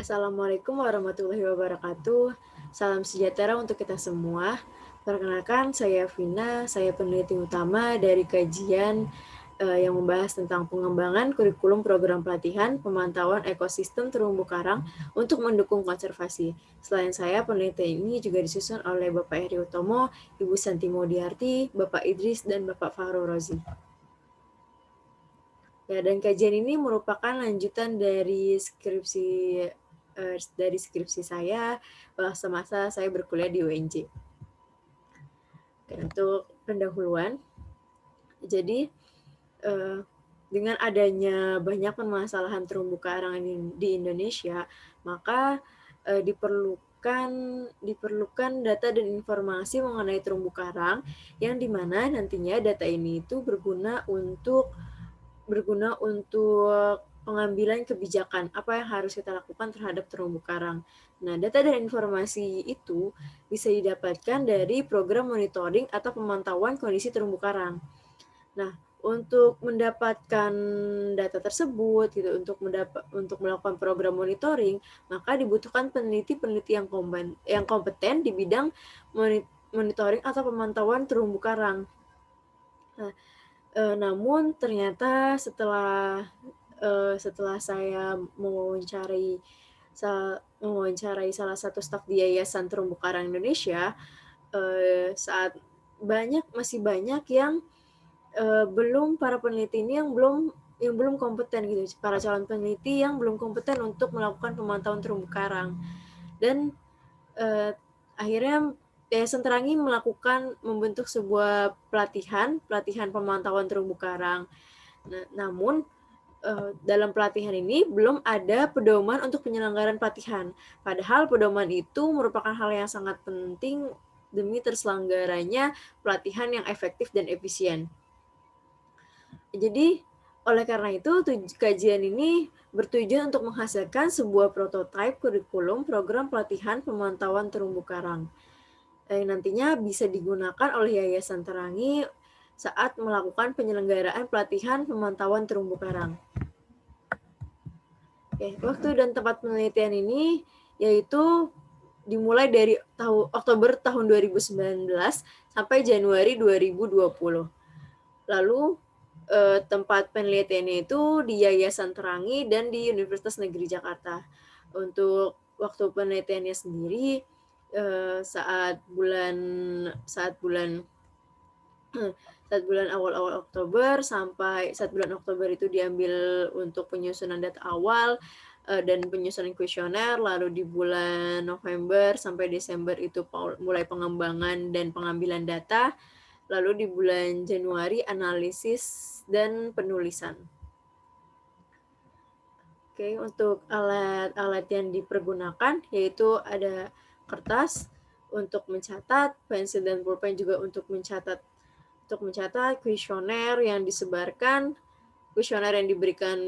Assalamualaikum warahmatullahi wabarakatuh. Salam sejahtera untuk kita semua. Perkenalkan, saya Vina, saya peneliti utama dari kajian uh, yang membahas tentang pengembangan kurikulum program pelatihan pemantauan ekosistem terumbu karang untuk mendukung konservasi. Selain saya, penelitian ini juga disusun oleh Bapak Heri Utomo, Ibu Santi Modiarti, Bapak Idris, dan Bapak Fahru Rozi. Ya, dan kajian ini merupakan lanjutan dari skripsi dari skripsi saya semasa saya berkuliah di UNJ. Oke, untuk pendahuluan, jadi uh, dengan adanya banyak permasalahan terumbu karang di Indonesia, maka uh, diperlukan diperlukan data dan informasi mengenai terumbu karang yang di mana nantinya data ini itu berguna untuk berguna untuk pengambilan kebijakan apa yang harus kita lakukan terhadap terumbu karang. Nah, data dan informasi itu bisa didapatkan dari program monitoring atau pemantauan kondisi terumbu karang. Nah, untuk mendapatkan data tersebut gitu untuk mendapat untuk melakukan program monitoring maka dibutuhkan peneliti-peneliti yang kompeten yang kompeten di bidang monitoring atau pemantauan terumbu karang. Nah, e, namun ternyata setelah uh, setelah saya mewawancari mewawancarai salah satu staf di Yayasan Terumbu Karang Indonesia, uh, saat banyak masih banyak yang uh, belum para peneliti ini yang belum yang belum kompeten gitu, para calon peneliti yang belum kompeten untuk melakukan pemantauan terumbu karang. Dan uh, akhirnya Yayasan Terangi melakukan membentuk sebuah pelatihan, pelatihan pemantauan terumbu karang. Nah, namun uh, dalam pelatihan ini belum ada pedoman untuk penyelenggaraan pelatihan. Padahal pedoman itu merupakan hal yang sangat penting demi terselenggaranya pelatihan yang efektif dan efisien. Jadi, oleh karena itu, kajian ini bertujuan untuk menghasilkan sebuah prototipe kurikulum program pelatihan pemantauan terumbu karang yang nantinya bisa digunakan oleh Yayasan Terangi saat melakukan penyelenggaraan pelatihan pemantauan terumbu karang. Oke, waktu dan tempat penelitian ini yaitu dimulai dari tahun Oktober tahun 2019 sampai Januari 2020. Lalu eh, tempat penelitiannya itu di Yayasan Terangi dan di Universitas Negeri Jakarta. Untuk waktu penelitiannya sendiri eh, saat bulan saat bulan saat bulan awal-awal Oktober sampai saat bulan Oktober itu diambil untuk penyusunan data awal uh, dan penyusunan kuesioner, lalu di bulan November sampai Desember itu mulai pengembangan dan pengambilan data, lalu di bulan Januari analisis dan penulisan. Oke, untuk alat-alat yang dipergunakan yaitu ada kertas untuk mencatat, pensil dan pulpen juga untuk mencatat untuk mencatat kuesioner yang disebarkan, kuesioner yang diberikan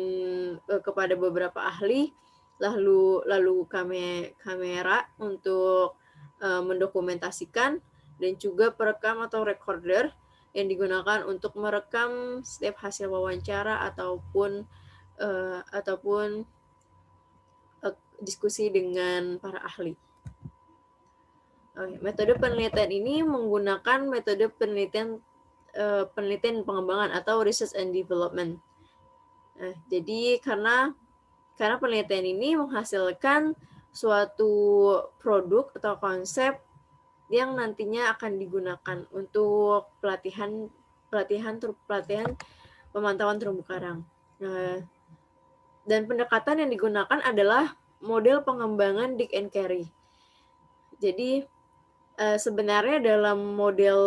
uh, kepada beberapa ahli, lalu lalu kame, kamera untuk uh, mendokumentasikan dan juga perekam atau recorder yang digunakan untuk merekam setiap hasil wawancara ataupun uh, ataupun diskusi dengan para ahli. Metode penelitian ini menggunakan metode penelitian uh, penelitian pengembangan atau research and development. Nah, jadi karena karena penelitian ini menghasilkan suatu produk atau konsep yang nantinya akan digunakan untuk pelatihan pelatihan pelatihan pemantauan terumbu karang. Nah, dan pendekatan yang digunakan adalah model pengembangan Dick and Carey. Jadi uh, sebenarnya dalam model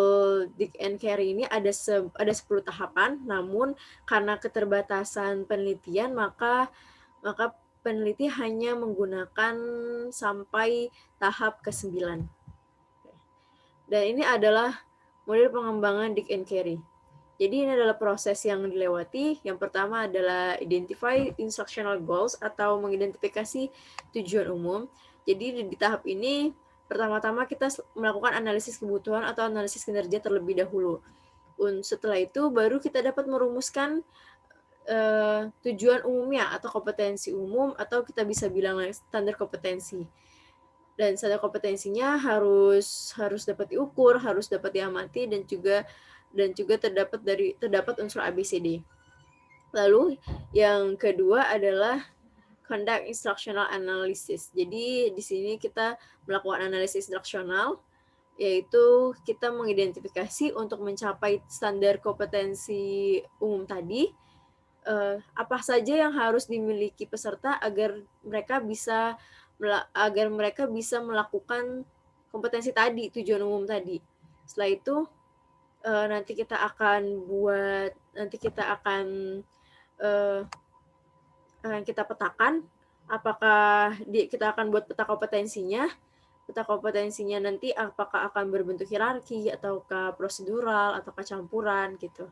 Dick and Carey ini ada se ada 10 tahapan, namun karena keterbatasan penelitian maka maka peneliti hanya menggunakan sampai tahap ke-9. Dan ini adalah model pengembangan Dick and Carey. Jadi ini adalah proses yang dilewati. Yang pertama adalah identify instructional goals atau mengidentifikasi tujuan umum. Jadi di tahap ini Pertama-tama kita melakukan analisis kebutuhan atau analisis kinerja terlebih dahulu. Setelah itu baru kita dapat merumuskan uh, tujuan umumnya atau kompetensi umum atau kita bisa bilang standar kompetensi. Dan standar kompetensinya harus harus dapat diukur, harus dapat diamati dan juga dan juga terdapat dari terdapat unsur ABCD. Lalu yang kedua adalah conduct instructional analysis. Jadi di sini kita melakukan analisis instruksional yaitu kita mengidentifikasi untuk mencapai standar kompetensi umum tadi uh, apa saja yang harus dimiliki peserta agar mereka bisa agar mereka bisa melakukan kompetensi tadi tujuan umum tadi. Setelah itu uh, nanti kita akan buat nanti kita akan uh, akan kita petakan apakah di, kita akan buat peta kompetensinya peta kompetensinya nanti apakah akan berbentuk hierarki ataukah prosedural ataukah campuran gitu.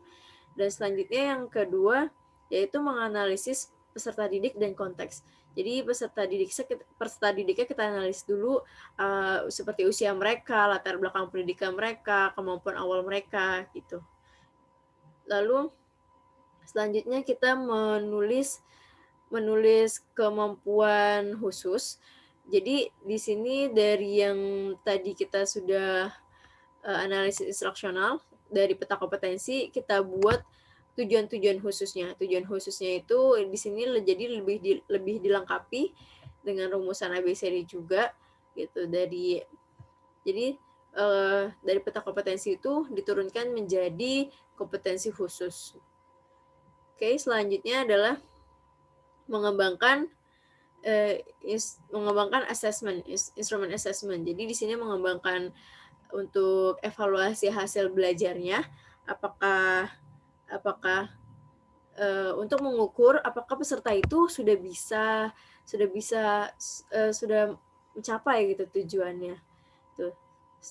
Dan selanjutnya yang kedua yaitu menganalisis peserta didik dan konteks. Jadi peserta didik peserta didiknya kita analis dulu uh, seperti usia mereka, latar belakang pendidikan mereka, kemampuan awal mereka gitu. Lalu selanjutnya kita menulis menulis kemampuan khusus jadi di sini dari yang tadi kita sudah uh, analisis instruksional dari peta kompetensi kita buat tujuan-tujuan khususnya. Tujuan khususnya itu di sini jadi lebih di, lebih dilengkapi dengan rumusan ABCD juga gitu dari jadi uh, dari peta kompetensi itu diturunkan menjadi kompetensi khusus. Oke, selanjutnya adalah mengembangkan uh, is, mengembangkan assessment, is, instrumen assessment. Jadi di sini mengembangkan untuk evaluasi hasil belajarnya, apakah apakah uh, untuk mengukur apakah peserta itu sudah bisa sudah bisa uh, sudah mencapai gitu tujuannya. Tuh.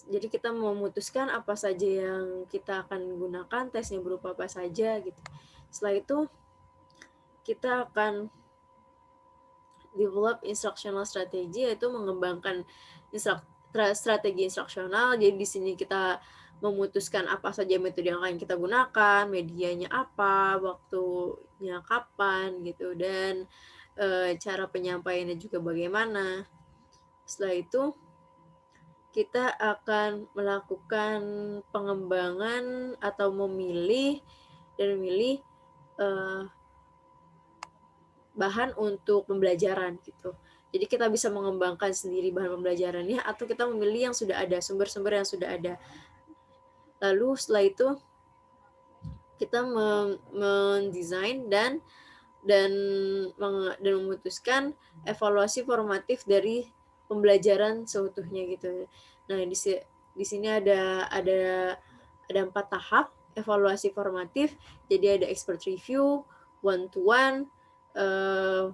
Jadi kita memutuskan apa saja yang kita akan gunakan, tesnya berupa apa saja gitu. Setelah itu kita akan develop instructional strategy yaitu mengembangkan instruk strategi instruksional. Jadi di sini kita memutuskan apa saja metode yang akan kita gunakan, medianya apa, waktunya kapan gitu dan e, cara penyampaiannya juga bagaimana. Setelah itu kita akan melakukan pengembangan atau memilih dan memilih uh, bahan untuk pembelajaran gitu. Jadi kita bisa mengembangkan sendiri bahan pembelajarannya atau kita memilih yang sudah ada, sumber-sumber yang sudah ada. Lalu setelah itu kita mendesain dan dan dan memutuskan evaluasi formatif dari pembelajaran seutuhnya gitu. Nah, di di sini ada ada ada empat tahap evaluasi formatif. Jadi ada expert review, one to one, uh,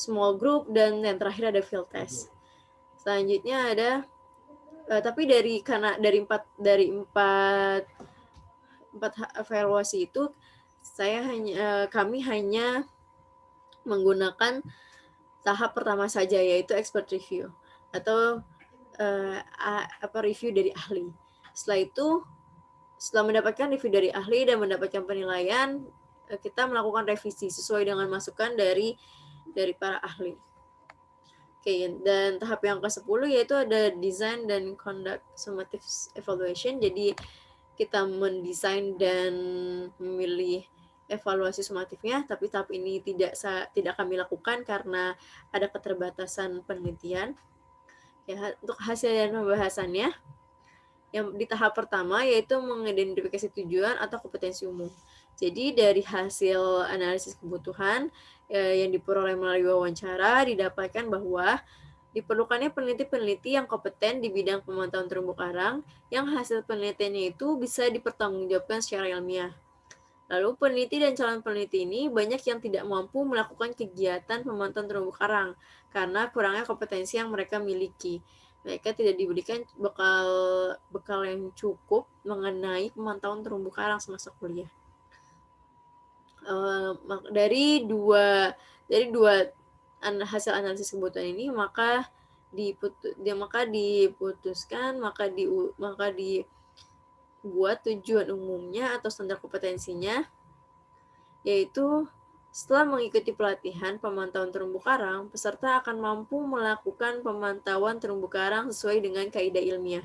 small group dan yang terakhir ada field test. Selanjutnya ada uh, tapi dari karena dari empat dari empat empat evaluasi itu saya hanya uh, kami hanya menggunakan tahap pertama saja yaitu expert review atau uh, apa review dari ahli. Setelah itu setelah mendapatkan review dari ahli dan mendapatkan penilaian kita melakukan revisi sesuai dengan masukan dari dari para ahli. Oke, dan tahap yang ke-10 yaitu ada design dan conduct summative evaluation. Jadi kita mendesain dan memilih evaluasi sumatifnya, tapi tahap ini tidak tidak kami lakukan karena ada keterbatasan penelitian. Ya, untuk hasil dan pembahasannya, yang di tahap pertama yaitu mengidentifikasi tujuan atau kompetensi umum. Jadi dari hasil analisis kebutuhan eh, yang diperoleh melalui wawancara didapatkan bahwa diperlukannya peneliti-peneliti yang kompeten di bidang pemantauan terumbu karang yang hasil penelitiannya itu bisa dipertanggungjawabkan secara ilmiah. Lalu peneliti dan calon peneliti ini banyak yang tidak mampu melakukan kegiatan pemantauan terumbu karang karena kurangnya kompetensi yang mereka miliki. Mereka tidak diberikan bekal bekal yang cukup mengenai pemantauan terumbu karang semasa kuliah uh, dari dua dari dua an, hasil analisis kebutuhan ini maka diputus dia maka diputuskan maka di maka dibuat tujuan umumnya atau standar kompetensinya yaitu setelah mengikuti pelatihan pemantauan terumbu karang, peserta akan mampu melakukan pemantauan terumbu karang sesuai dengan kaidah ilmiah.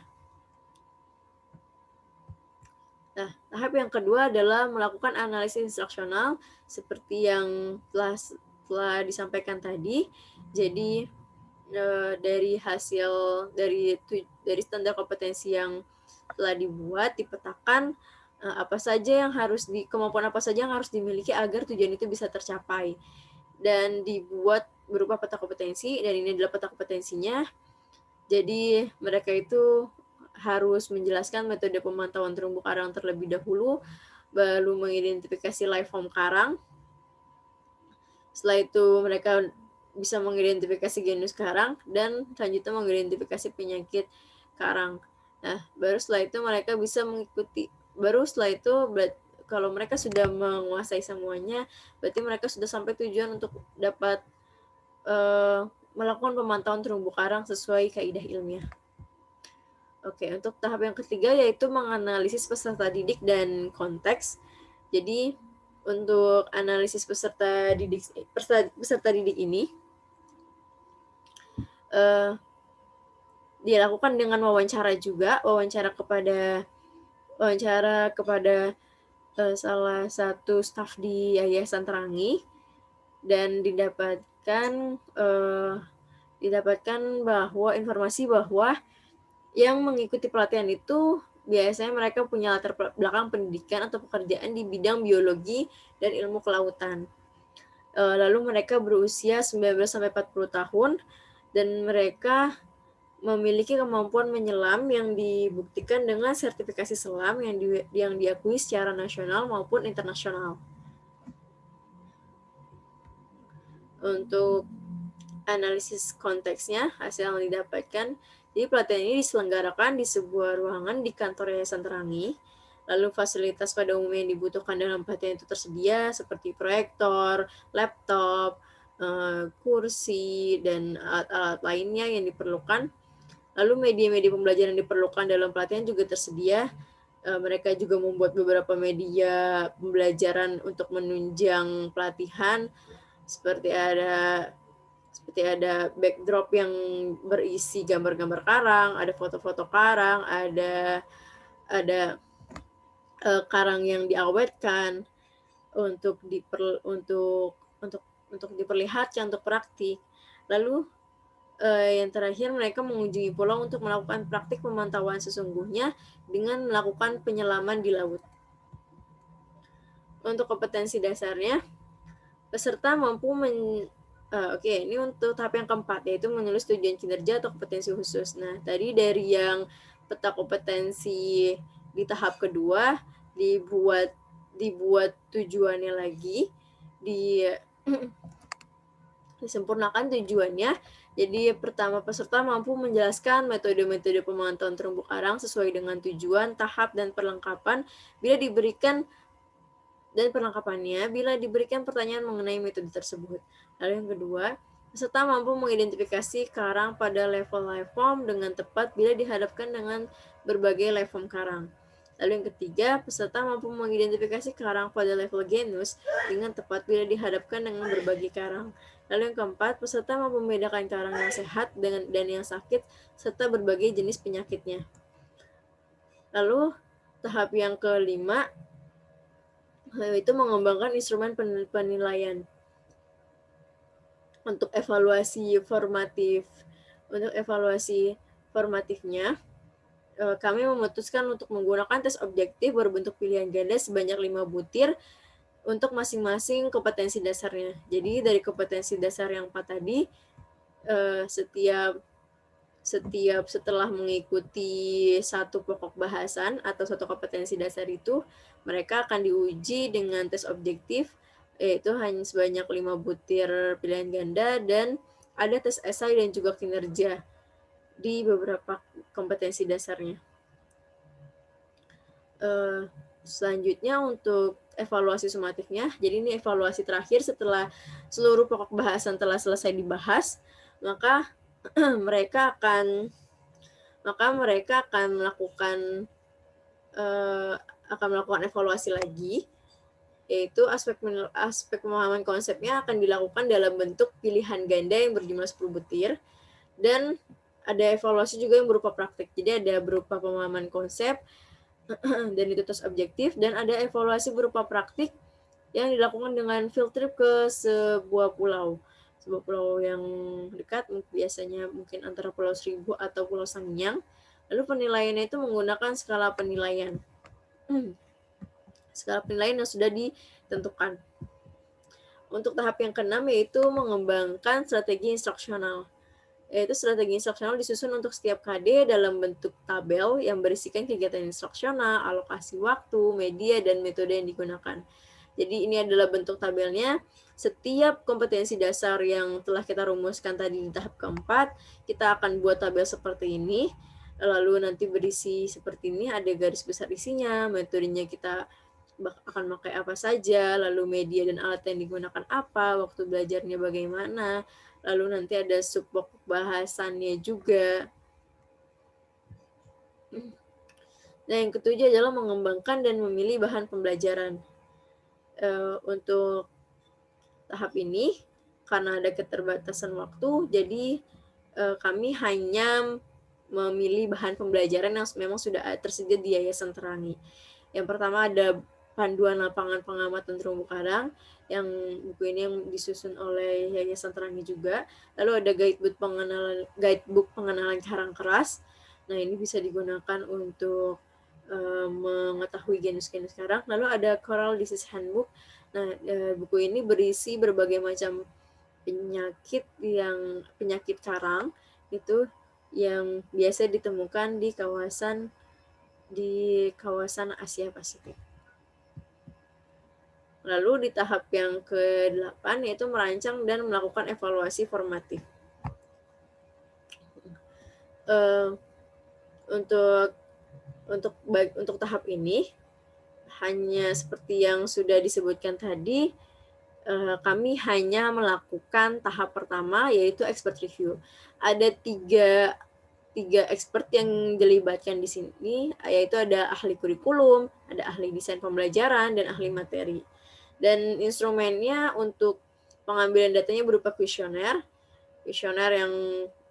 Nah, tahap yang kedua adalah melakukan analisis instruksional seperti yang telah, telah disampaikan tadi. Jadi eh, dari hasil dari dari standar kompetensi yang telah dibuat dipetakan Eh, apa saja yang harus di kemampuan apa saja yang harus dimiliki agar tujuan itu bisa tercapai dan dibuat berupa peta kompetensi dan ini adalah peta kompetensinya jadi mereka itu harus menjelaskan metode pemantauan terumbu karang terlebih dahulu baru mengidentifikasi life form karang setelah itu mereka bisa mengidentifikasi genus karang dan selanjutnya mengidentifikasi penyakit karang. Nah, baru setelah itu mereka bisa mengikuti baru setelah itu kalau mereka sudah menguasai semuanya berarti mereka sudah sampai tujuan untuk dapat uh, melakukan pemantauan terumbu karang sesuai kaidah ilmiah. Oke, untuk tahap yang ketiga yaitu menganalisis peserta didik dan konteks. Jadi untuk analisis peserta didik peserta, peserta didik ini uh, dilakukan dengan wawancara juga, wawancara kepada wawancara kepada uh, salah satu staf di Yayasan Terangi dan didapatkan uh, didapatkan bahwa informasi bahwa yang mengikuti pelatihan itu biasanya mereka punya latar belakang pendidikan atau pekerjaan di bidang biologi dan ilmu kelautan. Uh, lalu mereka berusia 19 sampai 40 tahun dan mereka memiliki kemampuan menyelam yang dibuktikan dengan sertifikasi selam yang di, yang diakui secara nasional maupun internasional. Untuk analisis konteksnya, hasil yang didapatkan, jadi pelatihan ini diselenggarakan di sebuah ruangan di kantor Yayasan Terangi, lalu fasilitas pada umumnya yang dibutuhkan dalam pelatihan itu tersedia seperti proyektor, laptop, eh, kursi, dan alat-alat lainnya yang diperlukan. Lalu media-media pembelajaran yang diperlukan dalam pelatihan juga tersedia. Eh, mereka juga membuat beberapa media pembelajaran untuk menunjang pelatihan, seperti ada seperti ada backdrop yang berisi gambar-gambar karang, ada foto-foto karang, ada ada uh, karang yang diawetkan untuk diper, untuk untuk untuk diperlihatkan untuk praktik. Lalu uh, yang terakhir mereka mengunjungi pulau untuk melakukan praktik pemantauan sesungguhnya dengan melakukan penyelaman di laut. Untuk kompetensi dasarnya, peserta mampu men uh, oke okay, ini untuk tahap yang keempat yaitu menulis tujuan kinerja atau kompetensi khusus. Nah tadi dari yang peta kompetensi di tahap kedua dibuat dibuat tujuannya lagi di disempurnakan tujuannya jadi pertama peserta mampu menjelaskan metode-metode pemantauan terumbu karang sesuai dengan tujuan, tahap, dan perlengkapan bila diberikan dan perlengkapannya bila diberikan pertanyaan mengenai metode tersebut. Lalu yang kedua, peserta mampu mengidentifikasi karang pada level life form dengan tepat bila dihadapkan dengan berbagai life form karang. Lalu yang ketiga, peserta mampu mengidentifikasi karang pada level genus dengan tepat bila dihadapkan dengan berbagai karang. Lalu yang keempat, peserta mampu membedakan karang yang sehat dengan dan yang sakit serta berbagai jenis penyakitnya. Lalu tahap yang kelima itu mengembangkan instrumen penilaian untuk evaluasi formatif. Untuk evaluasi formatifnya, eh, kami memutuskan untuk menggunakan tes objektif berbentuk pilihan ganda sebanyak 5 butir untuk masing-masing kompetensi dasarnya. Jadi dari kompetensi dasar yang empat tadi, eh, setiap setiap setelah mengikuti satu pokok bahasan atau satu kompetensi dasar itu, mereka akan diuji dengan tes objektif, yaitu hanya sebanyak lima butir pilihan ganda dan ada tes esai dan juga kinerja di beberapa kompetensi dasarnya. Uh, selanjutnya untuk evaluasi sumatifnya. Jadi ini evaluasi terakhir setelah seluruh pokok bahasan telah selesai dibahas, maka mereka akan maka mereka akan melakukan uh, akan melakukan evaluasi lagi yaitu aspek aspek pemahaman konsepnya akan dilakukan dalam bentuk pilihan ganda yang berjumlah 10 butir dan ada evaluasi juga yang berupa praktik. Jadi ada berupa pemahaman konsep dan itu tes objektif dan ada evaluasi berupa praktik yang dilakukan dengan field trip ke sebuah pulau. Sebuah pulau yang dekat biasanya mungkin antara Pulau Seribu atau Pulau Sangiang. Lalu penilaiannya itu menggunakan skala penilaian. Skala penilaian yang sudah ditentukan. Untuk tahap yang keenam yaitu mengembangkan strategi instruksional. Yaitu strategi instruksional disusun untuk setiap KD dalam bentuk tabel yang berisikan kegiatan instruksional, alokasi waktu, media, dan metode yang digunakan. Jadi ini adalah bentuk tabelnya. Setiap kompetensi dasar yang telah kita rumuskan tadi di tahap keempat, kita akan buat tabel seperti ini. Lalu nanti berisi seperti ini, ada garis besar isinya, metodenya kita akan pakai apa saja, lalu media dan alat yang digunakan apa, waktu belajarnya bagaimana, lalu nanti ada subpok bahasannya juga. Nah, yang ketujuh adalah mengembangkan dan memilih bahan pembelajaran. Uh, untuk tahap ini, karena ada keterbatasan waktu, jadi uh, kami hanya memilih bahan pembelajaran yang memang sudah tersedia di Yayasan Terangi. Yang pertama ada panduan lapangan pengamatan terumbu karang yang buku ini yang disusun oleh Yayasan Terangi juga. Lalu ada guidebook pengenalan guidebook pengenalan karang keras. Nah, ini bisa digunakan untuk uh, mengetahui genus-genus karang. Lalu ada Coral Disease Handbook. Nah, uh, buku ini berisi berbagai macam penyakit yang penyakit karang itu yang biasa ditemukan di kawasan di kawasan Asia Pasifik. Lalu di tahap yang ke-8 yaitu merancang dan melakukan evaluasi formatif. Uh, untuk untuk untuk tahap ini hanya seperti yang sudah disebutkan tadi uh, kami hanya melakukan tahap pertama yaitu expert review. Ada tiga tiga expert yang dilibatkan di sini yaitu ada ahli kurikulum, ada ahli desain pembelajaran dan ahli materi. Dan instrumennya untuk pengambilan datanya berupa kuesioner, kuesioner yang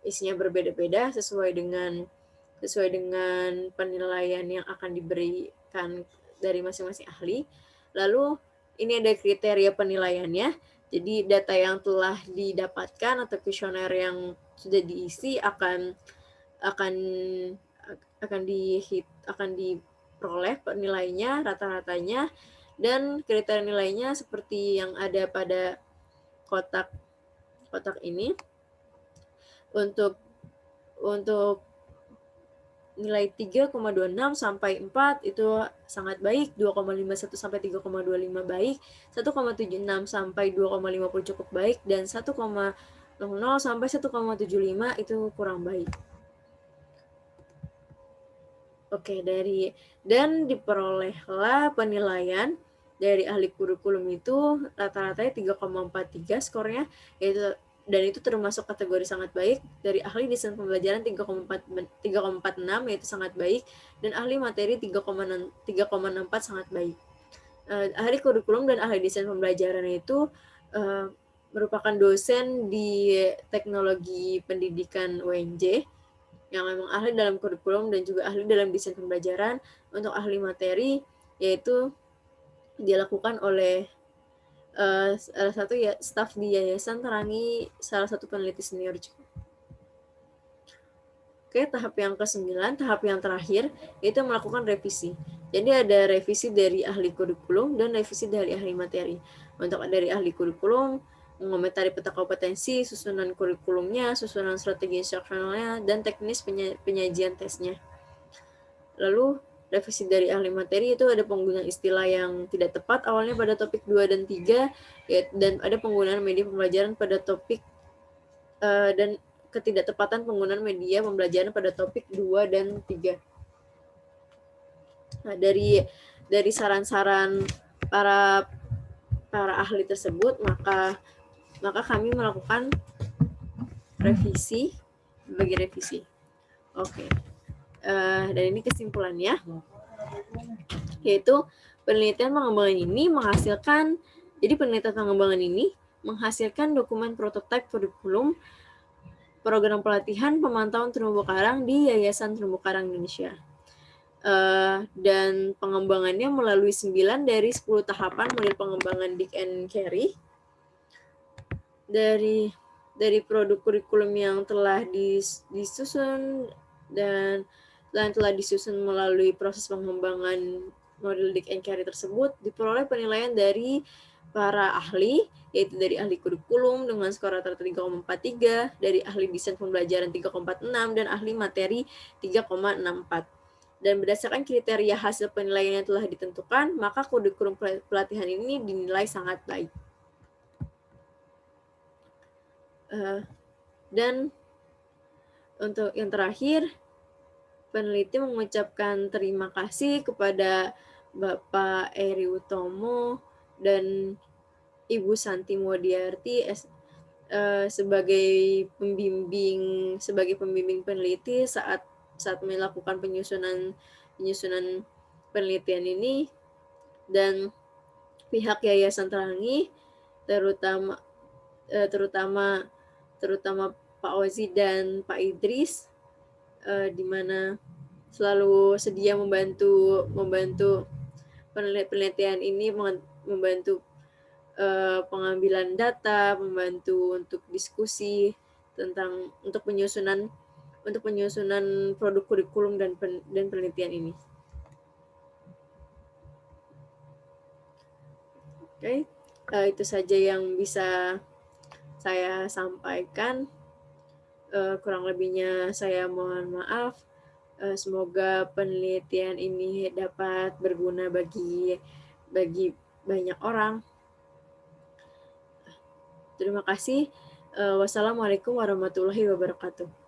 isinya berbeda-beda sesuai dengan sesuai dengan penilaian yang akan diberikan dari masing-masing ahli. Lalu ini ada kriteria penilaiannya. Jadi data yang telah didapatkan atau kuesioner yang sudah diisi akan akan akan di akan diperoleh penilainya rata-ratanya. Dan kriteria nilainya seperti yang ada pada kotak kotak ini. Untuk untuk nilai 3,26 sampai 4 itu sangat baik, 2,51 sampai 3,25 baik, 1,76 sampai 2,50 cukup baik, dan 1,00 sampai 1,75 itu kurang baik. Oke, dari dan diperolehlah penilaian dari ahli kurikulum itu rata-ratanya 3,43 skornya yaitu dan itu termasuk kategori sangat baik. Dari ahli desain pembelajaran 3,46 yaitu sangat baik. Dan ahli materi 3,64 sangat baik. Uh, ahli kurikulum dan ahli desain pembelajaran itu uh, merupakan dosen di teknologi pendidikan UNJ yang memang ahli dalam kurikulum dan juga ahli dalam desain pembelajaran untuk ahli materi yaitu dilakukan oleh uh, salah satu ya staf di yayasan Terangi salah satu peneliti senior juga. Oke, tahap yang ke-9, tahap yang terakhir itu melakukan revisi. Jadi ada revisi dari ahli kurikulum dan revisi dari ahli materi. Untuk dari ahli kurikulum mengomentari peta kompetensi, susunan kurikulumnya, susunan strategi instruksionalnya, dan teknis penyajian tesnya. Lalu revisi dari ahli materi itu ada penggunaan istilah yang tidak tepat awalnya pada topik 2 dan 3 ya, dan ada penggunaan media pembelajaran pada topik uh, dan ketidaktepatan penggunaan media pembelajaran pada topik 2 dan 3. Nah, dari dari saran-saran para para ahli tersebut maka maka kami melakukan revisi bagi revisi. Oke. Okay uh, dan ini kesimpulannya yaitu penelitian pengembangan ini menghasilkan, jadi penelitian pengembangan ini menghasilkan dokumen prototipe kurikulum program pelatihan pemantauan terumbu karang di Yayasan Terumbu Karang Indonesia. Uh, dan pengembangannya melalui 9 dari 10 tahapan model pengembangan Dick and Carey. Dari dari produk kurikulum yang telah dis, disusun dan dan telah disusun melalui proses pengembangan model Dick and Carey tersebut diperoleh penilaian dari para ahli yaitu dari ahli kurikulum dengan skor rata-rata 3,43, dari ahli desain pembelajaran 3,46, dan ahli materi 3,64. Dan berdasarkan kriteria hasil penilaian yang telah ditentukan, maka kurikulum pelatihan ini dinilai sangat baik. Uh, dan untuk yang terakhir, peneliti mengucapkan terima kasih kepada Bapak Eri Utomo dan Ibu Santi Modiarti uh, sebagai pembimbing sebagai pembimbing peneliti saat saat melakukan penyusunan penyusunan penelitian ini. Dan pihak Yayasan Terangi terutama uh, terutama terutama Pak Ozi dan Pak Idris uh, di mana selalu sedia membantu membantu penelitian ini membantu uh, pengambilan data, membantu untuk diskusi tentang untuk penyusunan untuk penyusunan produk kurikulum dan pen, dan penelitian ini. Oke, okay. uh, eh, itu saja yang bisa saya sampaikan. Uh, kurang lebihnya saya mohon maaf. Uh, semoga penelitian ini dapat berguna bagi bagi banyak orang. Terima kasih. Uh, wassalamualaikum warahmatullahi wabarakatuh.